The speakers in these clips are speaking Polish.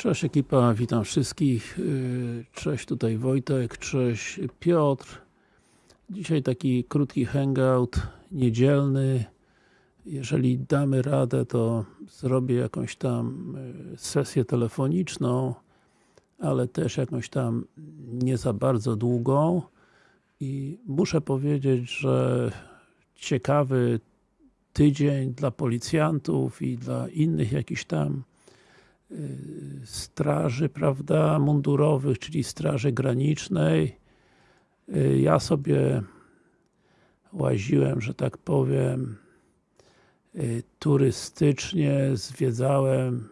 Cześć ekipa, witam wszystkich. Yy, Cześć tutaj Wojtek, cześć Piotr. Dzisiaj taki krótki hangout, niedzielny. Jeżeli damy radę, to zrobię jakąś tam yy, sesję telefoniczną, ale też jakąś tam nie za bardzo długą. I muszę powiedzieć, że ciekawy tydzień dla policjantów i dla innych jakichś tam straży, prawda, mundurowych, czyli straży granicznej. Ja sobie łaziłem, że tak powiem, turystycznie, zwiedzałem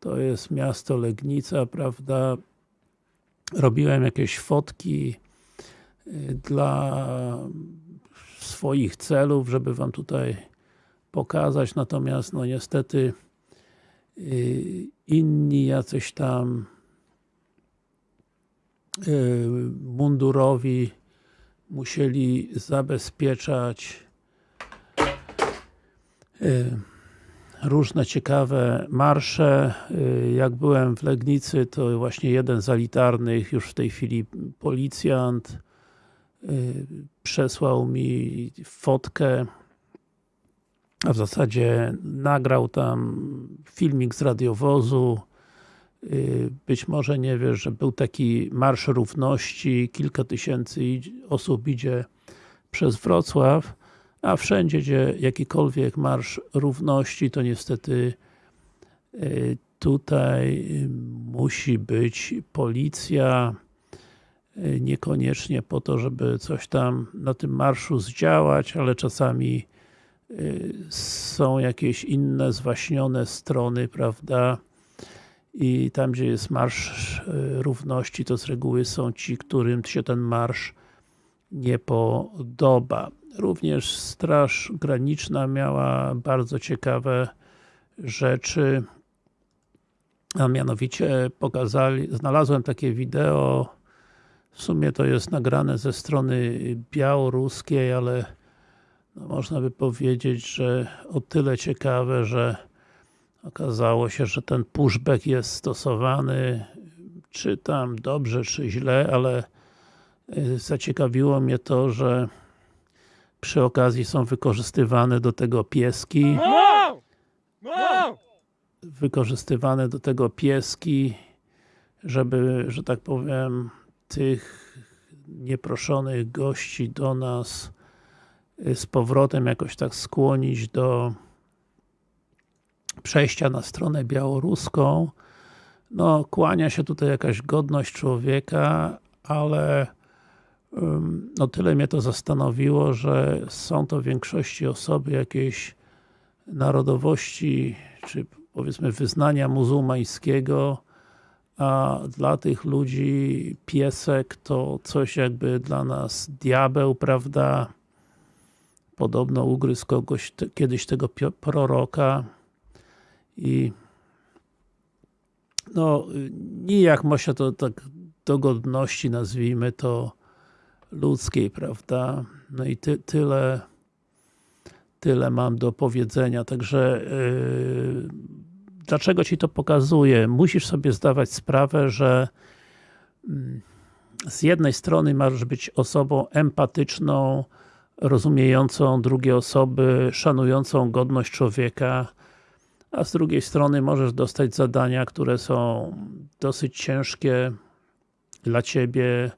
to jest miasto Legnica, prawda, robiłem jakieś fotki dla swoich celów, żeby Wam tutaj pokazać, natomiast no niestety inni jacyś tam mundurowi musieli zabezpieczać różne ciekawe marsze. Jak byłem w Legnicy, to właśnie jeden z elitarnych, już w tej chwili policjant, przesłał mi fotkę a w zasadzie nagrał tam filmik z radiowozu. Być może nie wiesz, że był taki Marsz Równości, kilka tysięcy osób idzie przez Wrocław, a wszędzie, gdzie jakikolwiek Marsz Równości, to niestety tutaj musi być policja, niekoniecznie po to, żeby coś tam na tym marszu zdziałać, ale czasami są jakieś inne zwaśnione strony, prawda, i tam, gdzie jest Marsz Równości, to z reguły są ci, którym się ten marsz nie podoba. Również Straż Graniczna miała bardzo ciekawe rzeczy, a mianowicie pokazali, znalazłem takie wideo, w sumie to jest nagrane ze strony białoruskiej, ale no można by powiedzieć, że o tyle ciekawe, że okazało się, że ten pushback jest stosowany czy tam dobrze, czy źle, ale zaciekawiło mnie to, że przy okazji są wykorzystywane do tego pieski. Wykorzystywane do tego pieski żeby, że tak powiem tych nieproszonych gości do nas z powrotem jakoś tak skłonić do przejścia na stronę białoruską. No, kłania się tutaj jakaś godność człowieka, ale no tyle mnie to zastanowiło, że są to w większości osoby jakiejś narodowości, czy powiedzmy wyznania muzułmańskiego, a dla tych ludzi piesek to coś jakby dla nas diabeł, prawda? Podobno ugryzł kogoś, te, kiedyś tego proroka i no, nijak ma się to tak do godności, nazwijmy to ludzkiej, prawda? No i ty, tyle tyle mam do powiedzenia, także yy, dlaczego Ci to pokazuję? Musisz sobie zdawać sprawę, że yy, z jednej strony masz być osobą empatyczną, rozumiejącą drugie osoby, szanującą godność człowieka, a z drugiej strony możesz dostać zadania, które są dosyć ciężkie dla Ciebie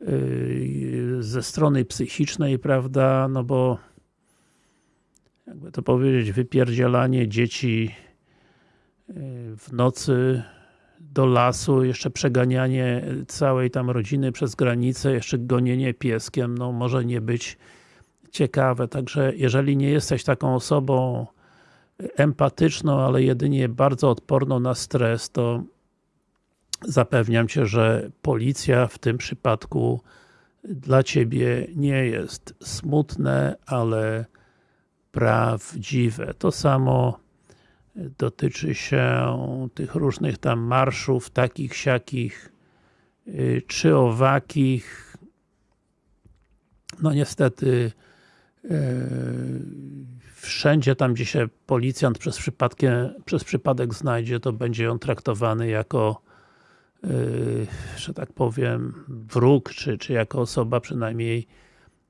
yy, ze strony psychicznej, prawda, no bo jakby to powiedzieć, wypierdzielanie dzieci yy, w nocy do lasu, jeszcze przeganianie całej tam rodziny przez granicę, jeszcze gonienie pieskiem, no może nie być ciekawe, także jeżeli nie jesteś taką osobą empatyczną, ale jedynie bardzo odporną na stres, to zapewniam Cię, że policja w tym przypadku dla Ciebie nie jest smutne, ale prawdziwe. To samo dotyczy się tych różnych tam marszów, takich, siakich, czy owakich. No niestety wszędzie tam, gdzie się policjant przez, przypadkiem, przez przypadek znajdzie, to będzie on traktowany jako że tak powiem, wróg, czy, czy jako osoba przynajmniej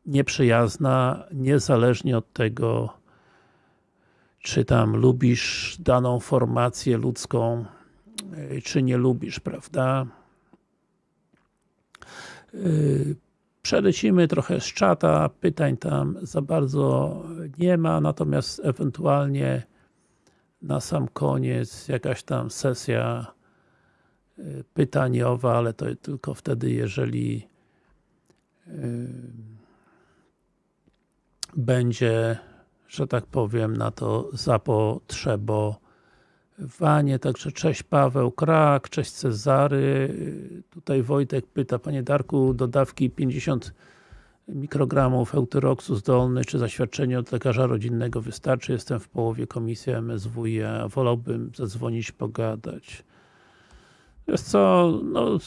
nieprzyjazna, niezależnie od tego, czy tam lubisz daną formację ludzką, czy nie lubisz, prawda? Przelecimy trochę z czata, pytań tam za bardzo nie ma, natomiast ewentualnie na sam koniec jakaś tam sesja pytaniowa, ale to tylko wtedy, jeżeli będzie, że tak powiem, na to zapotrzebowanie. Także cześć Paweł Krak, cześć Cezary. Tutaj Wojtek pyta, Panie Darku, dodawki 50 mikrogramów eutyroksu zdolny, czy zaświadczenie od lekarza rodzinnego wystarczy? Jestem w połowie komisji MSWiA, wolałbym zadzwonić, pogadać. Wiesz co, no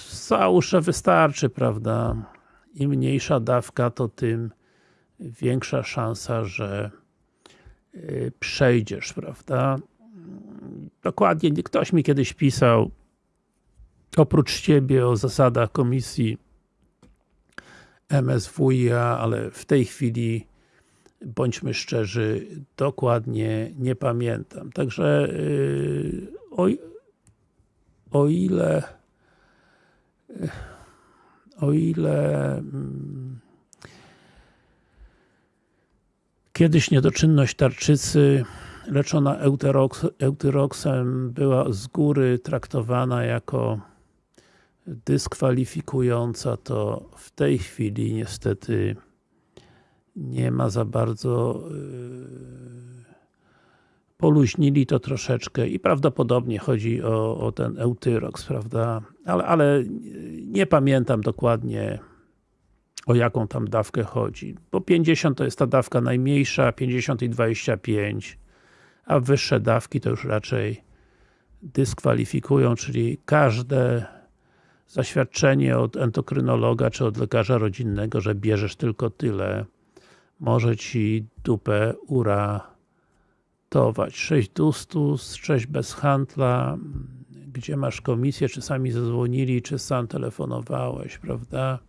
że wystarczy, prawda? Im mniejsza dawka, to tym większa szansa, że y, przejdziesz, prawda? Dokładnie, ktoś mi kiedyś pisał oprócz Ciebie o zasadach komisji MSWiA, ale w tej chwili bądźmy szczerzy, dokładnie nie pamiętam. Także yy, oj, o ile o ile mm, kiedyś niedoczynność tarczycy leczona eutyroks, eutyroksem była z góry traktowana jako dyskwalifikująca, to w tej chwili niestety nie ma za bardzo yy, poluźnili to troszeczkę i prawdopodobnie chodzi o, o ten Eutyrox, prawda? Ale, ale nie pamiętam dokładnie o jaką tam dawkę chodzi, bo 50 to jest ta dawka najmniejsza, 50 i 25, a wyższe dawki to już raczej dyskwalifikują, czyli każde zaświadczenie od endokrynologa czy od lekarza rodzinnego, że bierzesz tylko tyle, może Ci dupę ura 6 Dustus, 6 bez handla, gdzie masz komisję, czy sami zadzwonili, czy sam telefonowałeś, prawda?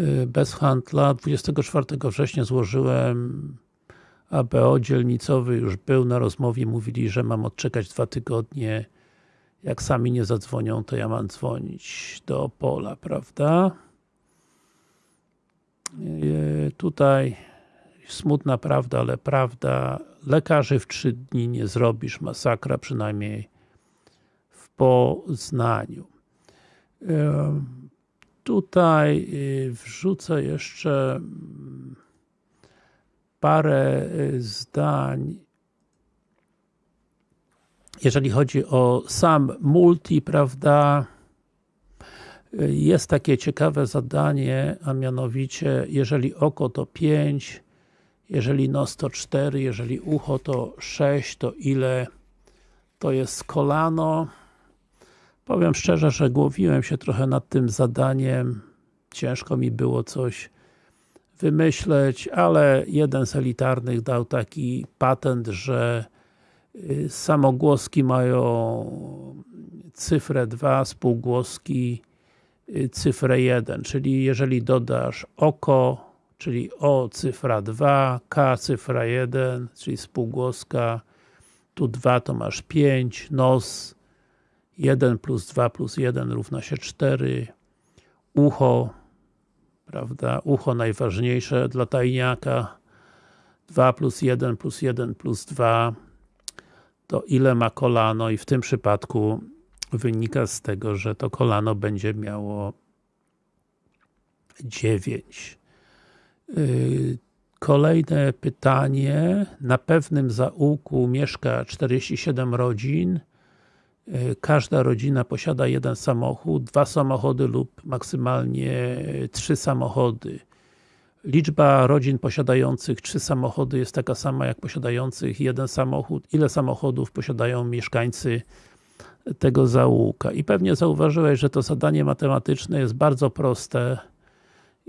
Y, bez handla, 24 września złożyłem ABO dzielnicowy, już był na rozmowie, mówili, że mam odczekać dwa tygodnie, jak sami nie zadzwonią, to ja mam dzwonić do Opola, prawda? Y, tutaj smutna prawda, ale prawda, lekarzy w trzy dni nie zrobisz, masakra przynajmniej w Poznaniu. Tutaj y, wrzucę jeszcze mm, parę y, zdań jeżeli chodzi o sam multi, prawda, y, jest takie ciekawe zadanie, a mianowicie, jeżeli oko to 5, jeżeli nos to 4, jeżeli ucho to 6, to ile to jest kolano? Powiem szczerze, że głowiłem się trochę nad tym zadaniem. Ciężko mi było coś wymyśleć, ale jeden z elitarnych dał taki patent, że y, samogłoski mają cyfrę 2, spółgłoski y, cyfrę 1, czyli jeżeli dodasz oko, czyli O cyfra 2, K cyfra 1, czyli spółgłoska, tu 2 to masz 5, nos 1 plus 2 plus 1 równa się 4, ucho, prawda, ucho najważniejsze dla tajniaka, 2 plus 1 plus 1 plus 2 to ile ma kolano i w tym przypadku wynika z tego, że to kolano będzie miało 9. Y, kolejne pytanie. Na pewnym zaułku mieszka 47 rodzin. Y, każda rodzina posiada jeden samochód, dwa samochody lub maksymalnie trzy samochody. Liczba rodzin posiadających trzy samochody jest taka sama jak posiadających jeden samochód. Ile samochodów posiadają mieszkańcy tego zaułka? I pewnie zauważyłeś, że to zadanie matematyczne jest bardzo proste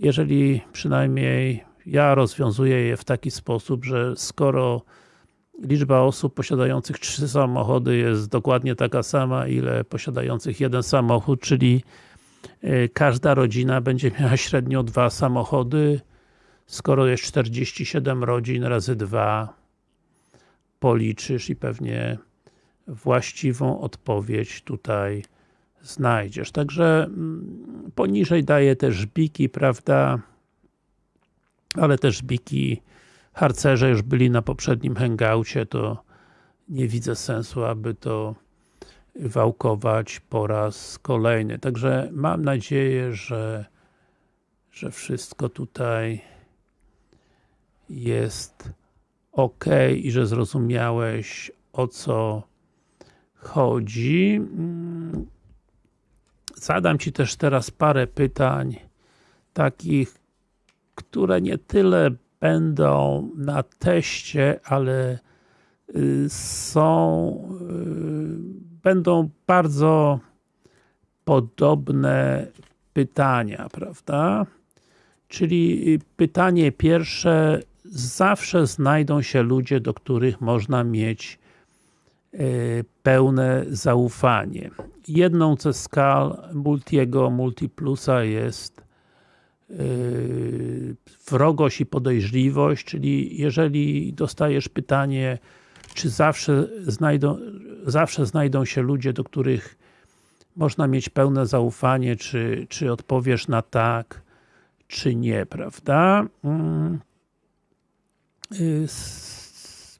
jeżeli przynajmniej ja rozwiązuję je w taki sposób, że skoro liczba osób posiadających trzy samochody jest dokładnie taka sama, ile posiadających jeden samochód, czyli y, każda rodzina będzie miała średnio dwa samochody, skoro jest 47 rodzin razy dwa policzysz i pewnie właściwą odpowiedź tutaj znajdziesz. Także mm, poniżej daję też biki, prawda, ale też biki harcerze już byli na poprzednim hangoucie, to nie widzę sensu, aby to wałkować po raz kolejny. Także mam nadzieję, że, że wszystko tutaj jest ok i że zrozumiałeś o co chodzi. Mm, zadam Ci też teraz parę pytań takich, które nie tyle będą na teście, ale y, są y, będą bardzo podobne pytania, prawda? Czyli y, pytanie pierwsze, zawsze znajdą się ludzie, do których można mieć pełne zaufanie. Jedną ze skal Multiego, Multiplusa jest wrogość i podejrzliwość, czyli jeżeli dostajesz pytanie, czy zawsze znajdą, zawsze znajdą się ludzie, do których można mieć pełne zaufanie, czy, czy odpowiesz na tak, czy nie, prawda? Mm. Yy,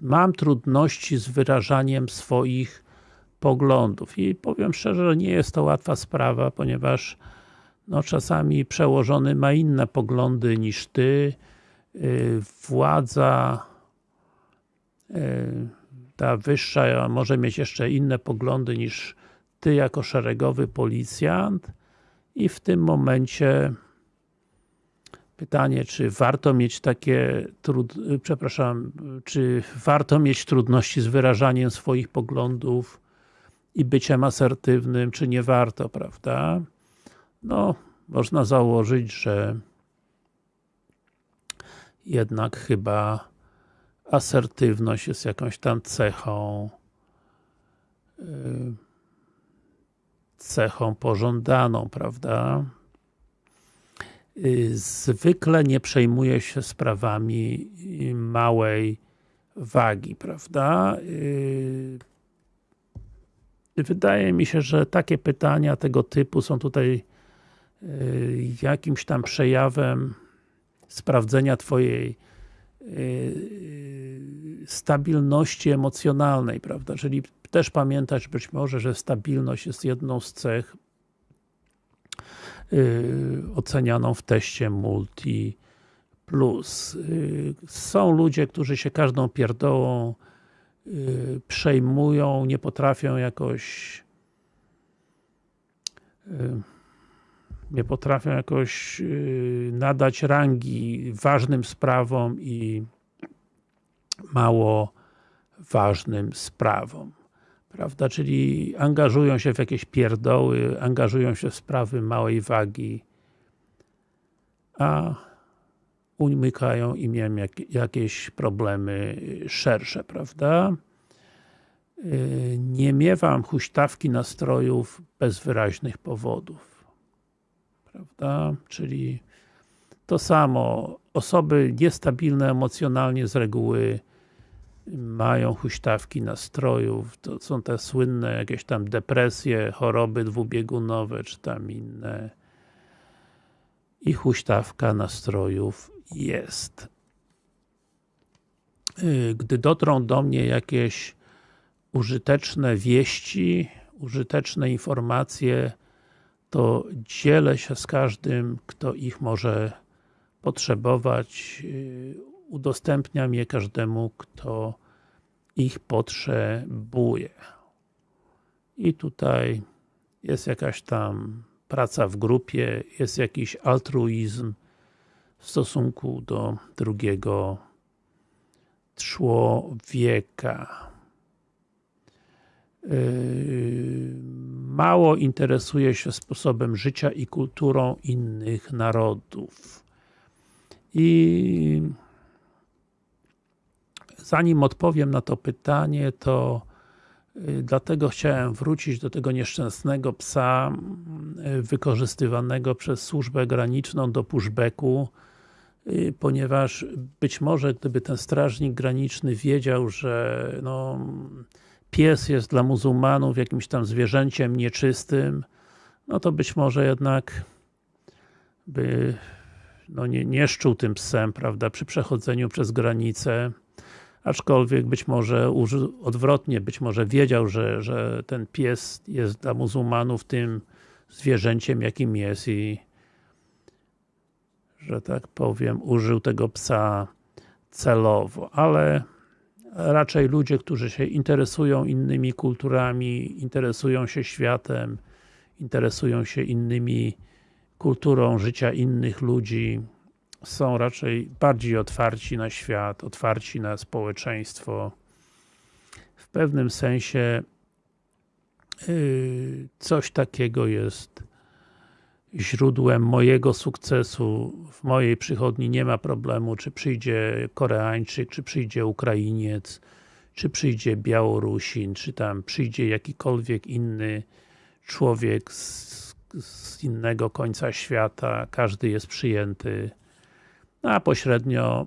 mam trudności z wyrażaniem swoich poglądów i powiem szczerze, że nie jest to łatwa sprawa, ponieważ no czasami przełożony ma inne poglądy niż ty, y, władza y, ta wyższa może mieć jeszcze inne poglądy niż ty jako szeregowy policjant i w tym momencie pytanie, czy warto mieć takie trud... przepraszam, czy warto mieć trudności z wyrażaniem swoich poglądów i byciem asertywnym, czy nie warto, prawda? No, można założyć, że jednak chyba asertywność jest jakąś tam cechą yy, cechą pożądaną, prawda? Yy, zwykle nie przejmuje się sprawami małej wagi, prawda? Wydaje mi się, że takie pytania tego typu są tutaj y, jakimś tam przejawem sprawdzenia Twojej y, stabilności emocjonalnej, prawda? Czyli też pamiętać być może, że stabilność jest jedną z cech y, ocenianą w teście Multi Plus. Są ludzie, którzy się każdą pierdołą Y, przejmują, nie potrafią jakoś y, nie potrafią jakoś y, nadać rangi ważnym sprawom i mało ważnym sprawom. Prawda? Czyli angażują się w jakieś pierdoły, angażują się w sprawy małej wagi, a umykają im jak, jakieś problemy szersze, prawda? Y, nie miewam huśtawki nastrojów bez wyraźnych powodów. Prawda? Czyli to samo. Osoby niestabilne emocjonalnie z reguły mają huśtawki nastrojów. To są te słynne jakieś tam depresje, choroby dwubiegunowe, czy tam inne. I huśtawka nastrojów jest. Y, gdy dotrą do mnie jakieś użyteczne wieści, użyteczne informacje, to dzielę się z każdym, kto ich może potrzebować. Y, udostępniam je każdemu, kto ich potrzebuje. I tutaj jest jakaś tam praca w grupie, jest jakiś altruizm, w stosunku do drugiego człowieka. Yy, mało interesuje się sposobem życia i kulturą innych narodów. I zanim odpowiem na to pytanie, to y, dlatego chciałem wrócić do tego nieszczęsnego psa y, wykorzystywanego przez służbę graniczną do pushbacku, y, ponieważ być może gdyby ten strażnik graniczny wiedział, że no, pies jest dla muzułmanów jakimś tam zwierzęciem nieczystym, no to być może jednak by no nie, nie szczuł tym psem, prawda, przy przechodzeniu przez granicę, aczkolwiek być może odwrotnie, być może wiedział, że, że ten pies jest dla muzułmanów tym zwierzęciem, jakim jest i że tak powiem, użył tego psa celowo, ale raczej ludzie, którzy się interesują innymi kulturami, interesują się światem, interesują się innymi kulturą życia innych ludzi, są raczej bardziej otwarci na świat, otwarci na społeczeństwo. W pewnym sensie yy, coś takiego jest źródłem mojego sukcesu. W mojej przychodni nie ma problemu, czy przyjdzie Koreańczyk, czy przyjdzie Ukrainiec, czy przyjdzie Białorusin, czy tam przyjdzie jakikolwiek inny człowiek z, z innego końca świata. Każdy jest przyjęty a pośrednio,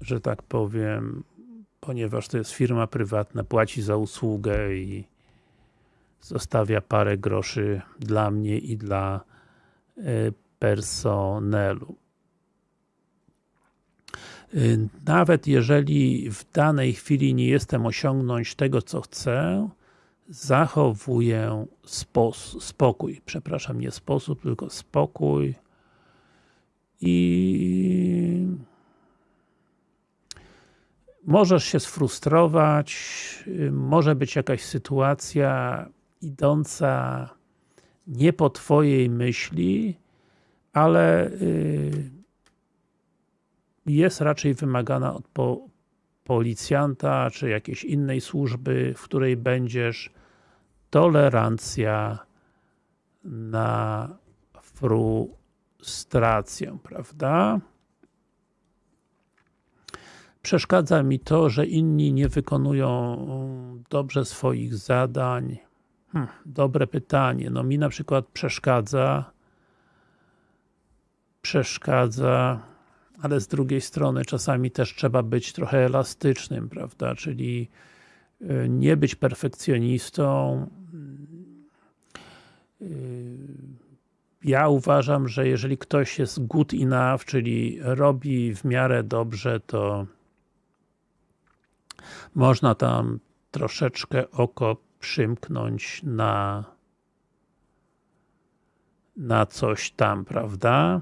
że tak powiem, ponieważ to jest firma prywatna, płaci za usługę i zostawia parę groszy dla mnie i dla e, personelu. E, nawet jeżeli w danej chwili nie jestem osiągnąć tego, co chcę, zachowuję spokój, przepraszam, nie sposób, tylko spokój, i możesz się sfrustrować, może być jakaś sytuacja idąca nie po Twojej myśli, ale y, jest raczej wymagana od policjanta, czy jakiejś innej służby, w której będziesz tolerancja na fru frustrację, prawda? Przeszkadza mi to, że inni nie wykonują dobrze swoich zadań. Hm, dobre pytanie. No mi na przykład przeszkadza przeszkadza, ale z drugiej strony czasami też trzeba być trochę elastycznym, prawda? Czyli y, nie być perfekcjonistą, y, ja uważam, że jeżeli ktoś jest good enough, czyli robi w miarę dobrze, to można tam troszeczkę oko przymknąć na na coś tam, prawda?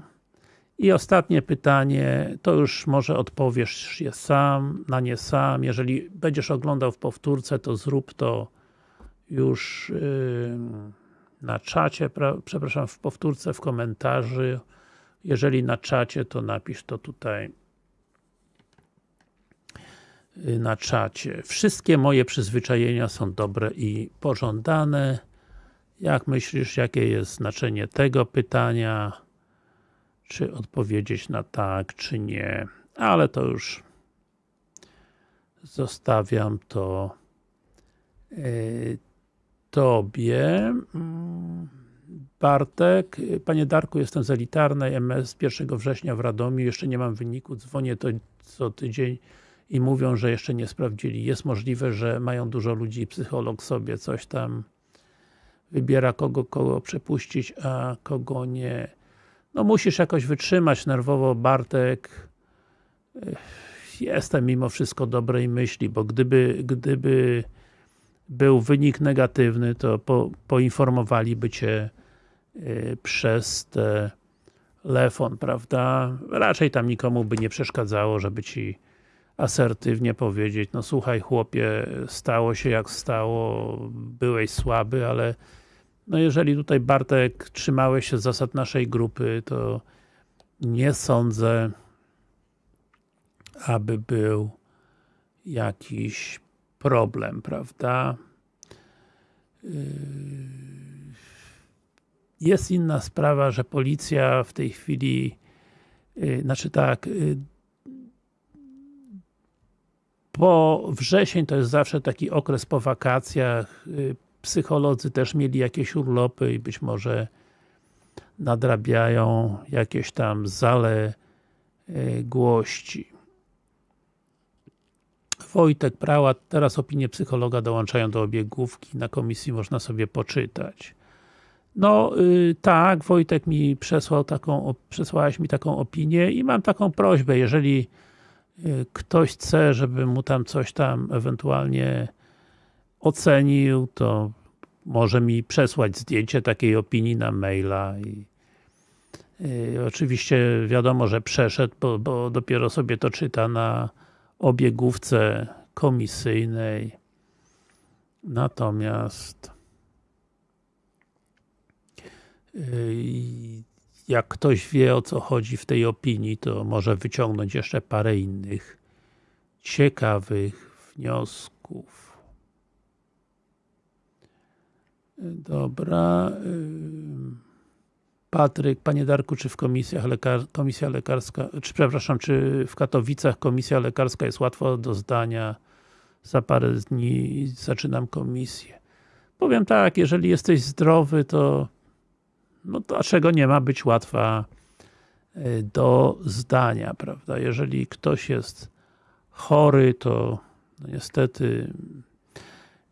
I ostatnie pytanie, to już może odpowiesz je sam, na nie sam. Jeżeli będziesz oglądał w powtórce, to zrób to już yy, na czacie, przepraszam, w powtórce, w komentarzu. Jeżeli na czacie, to napisz to tutaj na czacie. Wszystkie moje przyzwyczajenia są dobre i pożądane. Jak myślisz, jakie jest znaczenie tego pytania? Czy odpowiedzieć na tak, czy nie? Ale to już zostawiam to y, Tobie. Mm, Bartek, Panie Darku, jestem z elitarnej MS 1 września w Radomiu, jeszcze nie mam wyniku, dzwonię to co tydzień i mówią, że jeszcze nie sprawdzili. Jest możliwe, że mają dużo ludzi i psycholog sobie coś tam wybiera, kogo, kogo przepuścić, a kogo nie. No musisz jakoś wytrzymać nerwowo, Bartek. Jestem mimo wszystko dobrej myśli, bo gdyby, gdyby był wynik negatywny, to po, poinformowaliby Cię y, przez telefon, prawda? Raczej tam nikomu by nie przeszkadzało, żeby Ci asertywnie powiedzieć, no słuchaj chłopie, stało się jak stało, byłeś słaby, ale no jeżeli tutaj Bartek trzymałeś się zasad naszej grupy, to nie sądzę, aby był jakiś problem, prawda? Yy, jest inna sprawa, że policja w tej chwili yy, znaczy tak, bo wrzesień to jest zawsze taki okres po wakacjach, yy, psycholodzy też mieli jakieś urlopy i być może nadrabiają jakieś tam zaległości. Wojtek Prałat, teraz opinie psychologa dołączają do obiegówki, na komisji można sobie poczytać. No yy, tak, Wojtek mi przesłał taką, mi taką opinię i mam taką prośbę, jeżeli ktoś chce, żeby mu tam coś tam ewentualnie ocenił, to może mi przesłać zdjęcie takiej opinii na maila i yy, oczywiście wiadomo, że przeszedł, bo, bo dopiero sobie to czyta na obiegówce komisyjnej. Natomiast yy, jak ktoś wie o co chodzi w tej opinii, to może wyciągnąć jeszcze parę innych ciekawych wniosków. Dobra. Patryk, Panie Darku, czy w komisjach lekar komisja lekarska, czy przepraszam, czy w Katowicach komisja lekarska jest łatwo do zdania? Za parę dni zaczynam komisję. Powiem tak, jeżeli jesteś zdrowy, to no dlaczego nie ma być łatwa e, do zdania, prawda? Jeżeli ktoś jest chory, to no niestety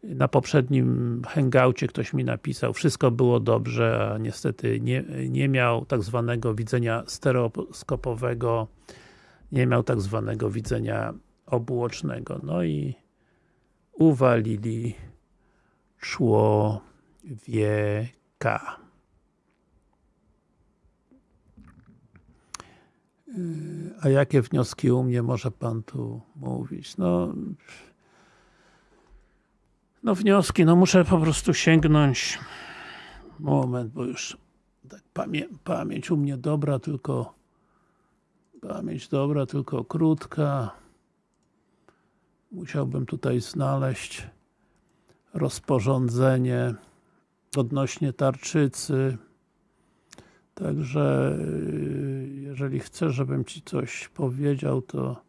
na poprzednim hangoucie ktoś mi napisał, wszystko było dobrze, a niestety nie, nie miał tak zwanego widzenia stereoskopowego, nie miał tak zwanego widzenia obuocznego. No i uwalili człowieka. A jakie wnioski u mnie może Pan tu mówić? No, no wnioski, no muszę po prostu sięgnąć moment, bo już tak pamię pamięć u mnie dobra, tylko pamięć dobra, tylko krótka. Musiałbym tutaj znaleźć rozporządzenie odnośnie tarczycy. Także jeżeli chcesz, żebym Ci coś powiedział, to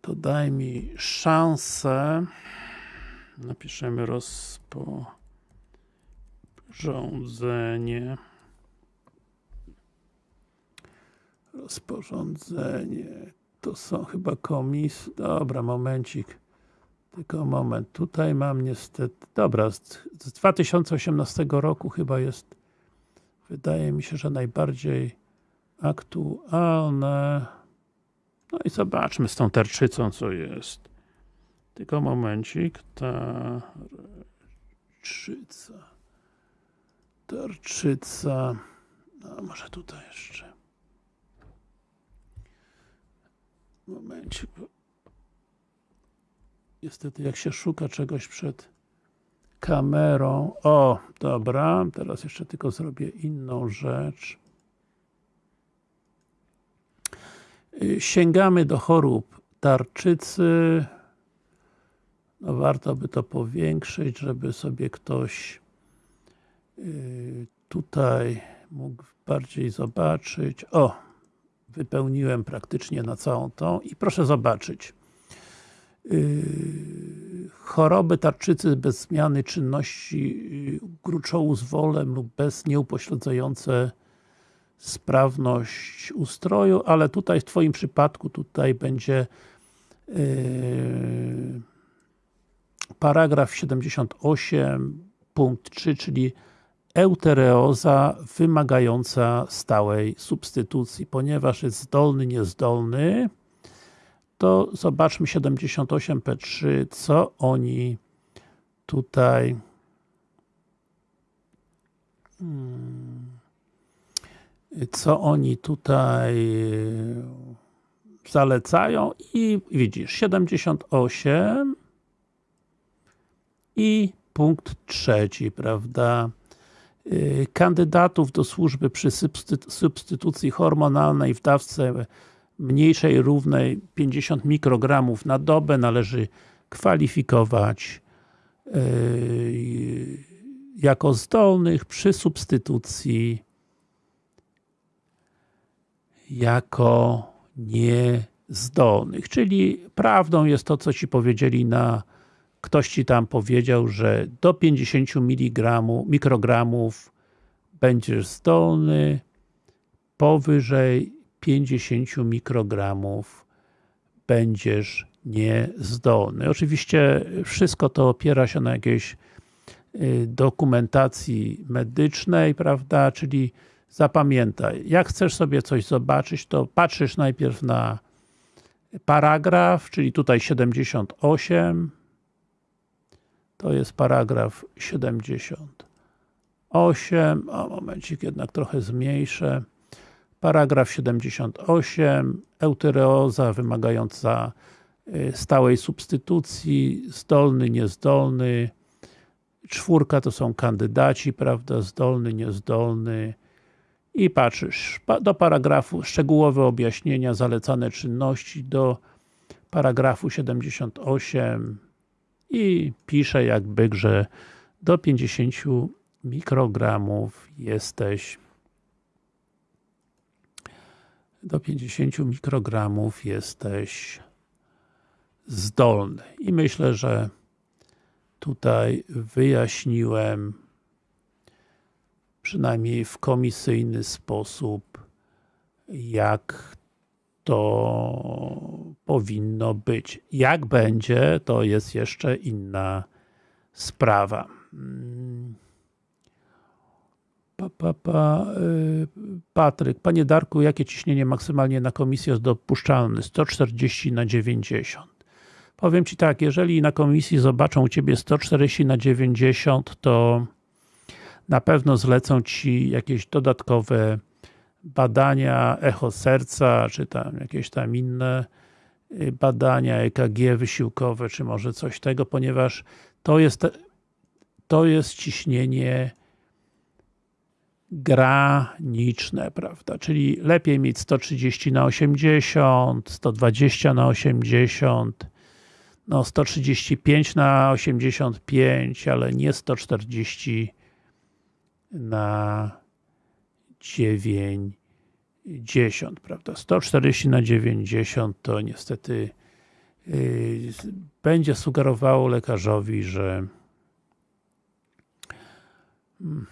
to daj mi szansę. Napiszemy rozporządzenie. Rozporządzenie. To są chyba komis dobra, momencik. Tylko moment, tutaj mam niestety dobra, z 2018 roku chyba jest wydaje mi się, że najbardziej aktualne no i zobaczmy z tą tarczycą co jest tylko momencik. Tarczyca. Tarczyca. No, może tutaj jeszcze. Momencik. Niestety, jak się szuka czegoś przed kamerą. O, dobra. Teraz jeszcze tylko zrobię inną rzecz. Sięgamy do chorób tarczycy no warto by to powiększyć, żeby sobie ktoś y, tutaj mógł bardziej zobaczyć. O! Wypełniłem praktycznie na całą tą i proszę zobaczyć. Y, choroby tarczycy bez zmiany czynności y, gruczołu z wolem lub bez nieupośledzające sprawność ustroju, ale tutaj w Twoim przypadku tutaj będzie yy, paragraf 78 punkt 3, czyli eutereoza wymagająca stałej substytucji. Ponieważ jest zdolny, niezdolny, to zobaczmy 78p3, co oni tutaj hmm, co oni tutaj zalecają i widzisz, 78 i punkt trzeci, prawda? Y, kandydatów do służby przy substytucji hormonalnej w dawce mniejszej równej 50 mikrogramów na dobę należy kwalifikować y, jako zdolnych przy substytucji jako niezdolnych. Czyli prawdą jest to, co Ci powiedzieli na ktoś Ci tam powiedział, że do 50 mg, mikrogramów będziesz zdolny, powyżej 50 mikrogramów będziesz niezdolny. Oczywiście wszystko to opiera się na jakiejś y, dokumentacji medycznej, prawda, czyli zapamiętaj, jak chcesz sobie coś zobaczyć, to patrzysz najpierw na paragraf, czyli tutaj 78, to jest paragraf 78, o momencik jednak trochę zmniejszę, paragraf 78, eutyreoza wymagająca y, stałej substytucji, zdolny, niezdolny, czwórka to są kandydaci, prawda, zdolny, niezdolny i patrzysz, do paragrafu szczegółowe objaśnienia, zalecane czynności, do paragrafu 78 i pisze jak byk, że do 50 mikrogramów jesteś do 50 mikrogramów jesteś zdolny. I myślę, że tutaj wyjaśniłem przynajmniej w komisyjny sposób, jak to powinno być. Jak będzie, to jest jeszcze inna sprawa. Pa, pa, pa, y, Patryk, Panie Darku, jakie ciśnienie maksymalnie na komisji jest dopuszczalne? 140 na 90. Powiem Ci tak, jeżeli na komisji zobaczą u Ciebie 140 na 90, to na pewno zlecą Ci jakieś dodatkowe badania, echo serca, czy tam jakieś tam inne y, badania, EKG wysiłkowe, czy może coś tego, ponieważ to jest, to jest ciśnienie graniczne, prawda, czyli lepiej mieć 130 na 80, 120 na 80, no 135 na 85, ale nie 140 na 90, prawda, 140 na 90 to niestety yy, będzie sugerowało lekarzowi, że hmm,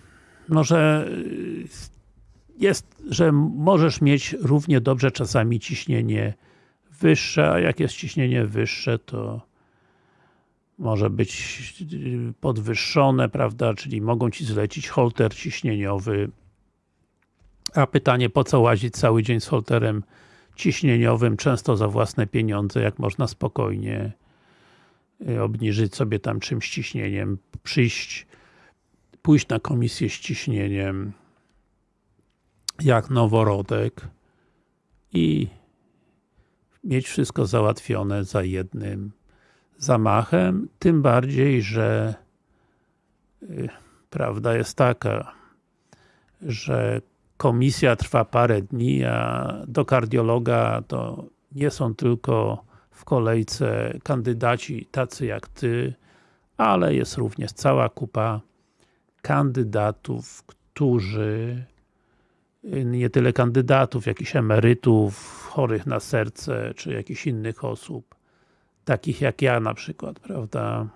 no, że y, jest, że możesz mieć równie dobrze czasami ciśnienie wyższe, a jak jest ciśnienie wyższe, to może być y, podwyższone, prawda, czyli mogą Ci zlecić holter ciśnieniowy, a pytanie, po co łazić cały dzień z holterem ciśnieniowym, często za własne pieniądze, jak można spokojnie y, obniżyć sobie tam czymś ciśnieniem, przyjść pójść na komisję z ciśnieniem jak noworodek i mieć wszystko załatwione za jednym zamachem, tym bardziej, że y, prawda jest taka, że komisja trwa parę dni, a do kardiologa to nie są tylko w kolejce kandydaci tacy jak Ty, ale jest również cała kupa kandydatów, którzy nie tyle kandydatów, jakichś emerytów, chorych na serce, czy jakichś innych osób, takich jak ja na przykład, prawda,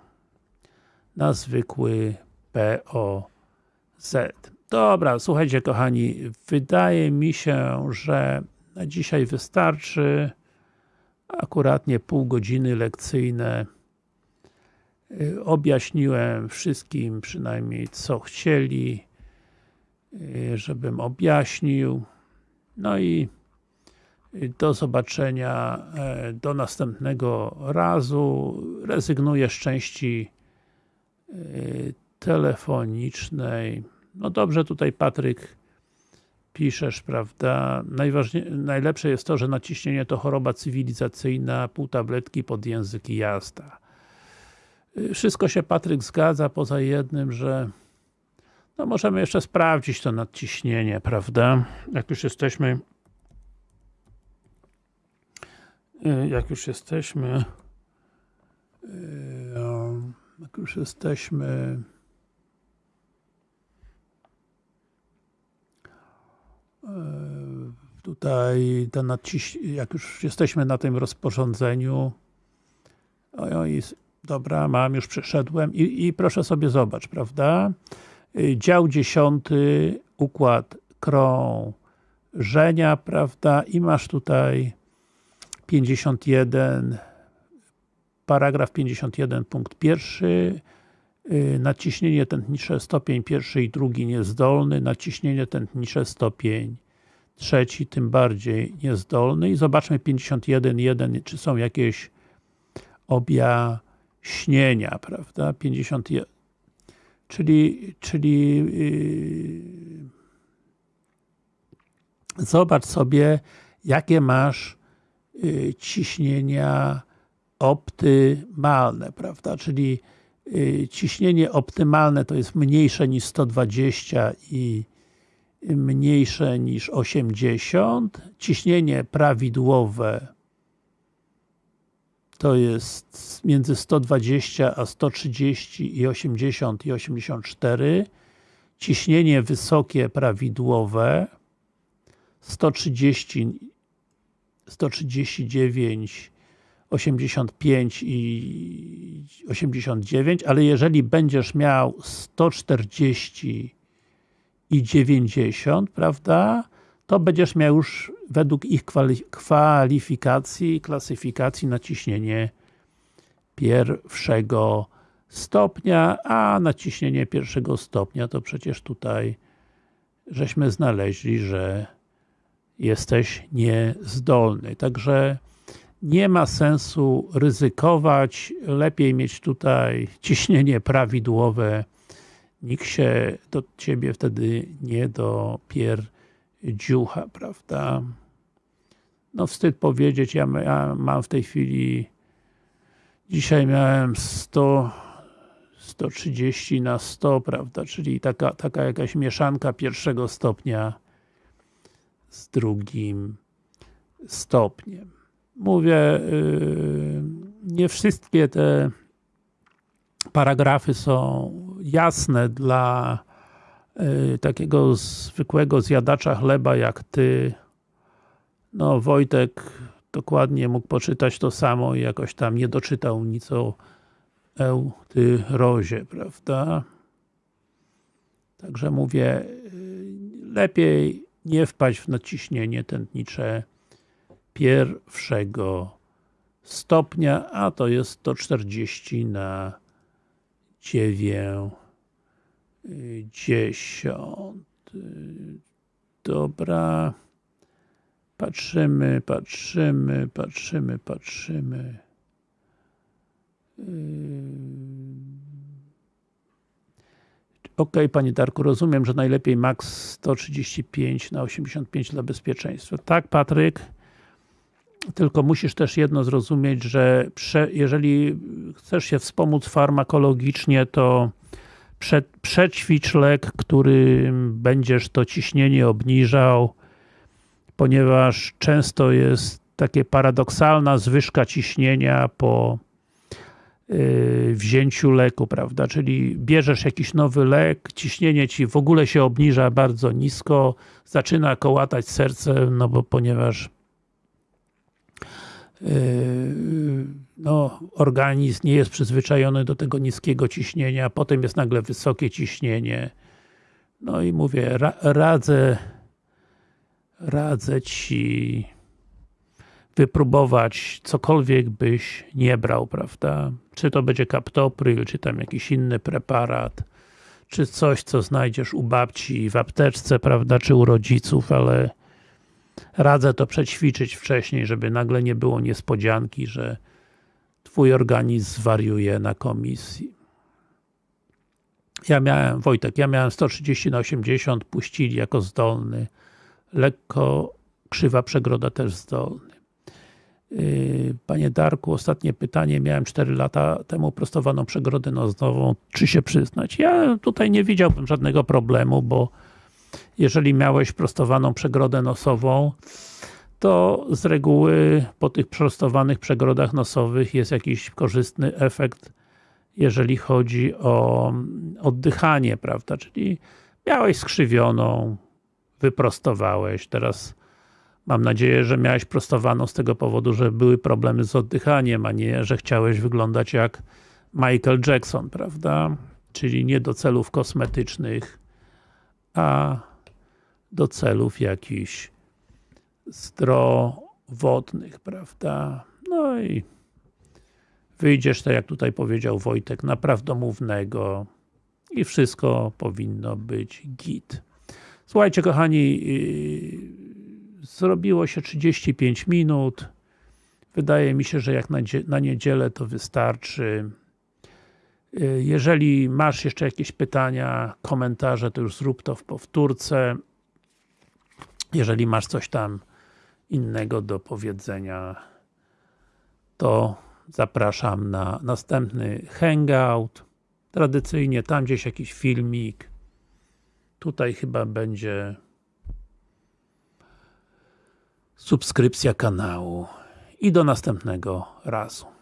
na zwykły POZ. Dobra, słuchajcie kochani, wydaje mi się, że na dzisiaj wystarczy akuratnie pół godziny lekcyjne objaśniłem wszystkim przynajmniej co chcieli, żebym objaśnił. No i do zobaczenia e, do następnego razu. Rezygnuję z części telefonicznej. No dobrze tutaj Patryk piszesz, prawda? Najlepsze jest to, że naciśnienie to choroba cywilizacyjna, pół tabletki pod język i jazda. Wszystko się Patryk zgadza, poza jednym, że no możemy jeszcze sprawdzić to nadciśnienie, prawda? Jak już jesteśmy jak już jesteśmy y, jak już jesteśmy y, tutaj to nadciś... jak już jesteśmy na tym rozporządzeniu, oj, oj, dobra, mam, już przeszedłem i, i proszę sobie zobacz, prawda? Y, dział dziesiąty, układ krążenia, prawda? I masz tutaj 51, paragraf 51, punkt pierwszy, y, naciśnienie tętnicze stopień pierwszy i drugi niezdolny, naciśnienie tętnicze stopień trzeci tym bardziej niezdolny. I zobaczmy 51.1, czy są jakieś objaśnienia, prawda? 51 czyli, czyli yy, zobacz sobie, jakie masz ciśnienia optymalne, prawda? Czyli yy, ciśnienie optymalne to jest mniejsze niż 120 i mniejsze niż 80, ciśnienie prawidłowe to jest między 120 a 130 i 80 i 84 ciśnienie wysokie prawidłowe 130 139 85 i 89, ale jeżeli będziesz miał 140 i 90, prawda, to będziesz miał już według ich kwalifikacji, klasyfikacji naciśnienie pierwszego stopnia, a naciśnienie pierwszego stopnia to przecież tutaj żeśmy znaleźli, że jesteś niezdolny. Także nie ma sensu ryzykować, lepiej mieć tutaj ciśnienie prawidłowe, nikt się do Ciebie wtedy nie dopierdziucha, prawda? No wstyd powiedzieć, ja, ja mam w tej chwili dzisiaj miałem 100 130 na 100, prawda, czyli taka, taka jakaś mieszanka pierwszego stopnia z drugim stopniem. Mówię, yy, nie wszystkie te paragrafy są jasne dla y, takiego zwykłego zjadacza chleba jak ty. No Wojtek dokładnie mógł poczytać to samo i jakoś tam nie doczytał nic o eutyrozie, prawda? Także mówię, y, lepiej nie wpaść w naciśnienie tętnicze pierwszego stopnia, a to jest 140 na dziewięćdziesiąt. Dobra. Patrzymy, patrzymy, patrzymy, patrzymy. Ok, Panie Darku, rozumiem, że najlepiej max 135 na 85 dla bezpieczeństwa. Tak, Patryk, tylko musisz też jedno zrozumieć, że prze, jeżeli chcesz się wspomóc farmakologicznie, to prze, przećwicz lek, który będziesz to ciśnienie obniżał, ponieważ często jest takie paradoksalna zwyżka ciśnienia po wzięciu leku, prawda? Czyli bierzesz jakiś nowy lek, ciśnienie ci w ogóle się obniża bardzo nisko, zaczyna kołatać serce, no bo ponieważ Yy, no, organizm nie jest przyzwyczajony do tego niskiego ciśnienia, potem jest nagle wysokie ciśnienie. No i mówię, ra radzę radzę Ci wypróbować cokolwiek byś nie brał, prawda? Czy to będzie kaptopryl, czy tam jakiś inny preparat, czy coś, co znajdziesz u babci w apteczce, prawda, czy u rodziców, ale Radzę to przećwiczyć wcześniej, żeby nagle nie było niespodzianki, że Twój organizm zwariuje na komisji. Ja miałem, Wojtek, ja miałem 130 na 80, puścili jako zdolny. Lekko krzywa przegroda też zdolny. Yy, panie Darku, ostatnie pytanie. Miałem 4 lata temu prostowaną przegrodę nosową. Czy się przyznać? Ja tutaj nie widziałbym żadnego problemu, bo jeżeli miałeś prostowaną przegrodę nosową, to z reguły po tych prostowanych przegrodach nosowych jest jakiś korzystny efekt, jeżeli chodzi o oddychanie, prawda? Czyli miałeś skrzywioną, wyprostowałeś, teraz Mam nadzieję, że miałeś prostowaną z tego powodu, że były problemy z oddychaniem, a nie, że chciałeś wyglądać jak Michael Jackson, prawda? Czyli nie do celów kosmetycznych, a do celów jakichś zdrowotnych, prawda? No i wyjdziesz, tak jak tutaj powiedział Wojtek, na prawdomównego i wszystko powinno być git. Słuchajcie kochani, yy, zrobiło się 35 minut. Wydaje mi się, że jak na, dzie- na niedzielę to wystarczy. Yy, Jeżeli masz jeszcze jakieś pytania, komentarze, to już zrób to w powtórce. Jeżeli masz coś tam innego do powiedzenia, to zapraszam na następny hangout. Tradycyjnie tam gdzieś jakiś filmik. Tutaj chyba będzie subskrypcja kanału. I do następnego razu.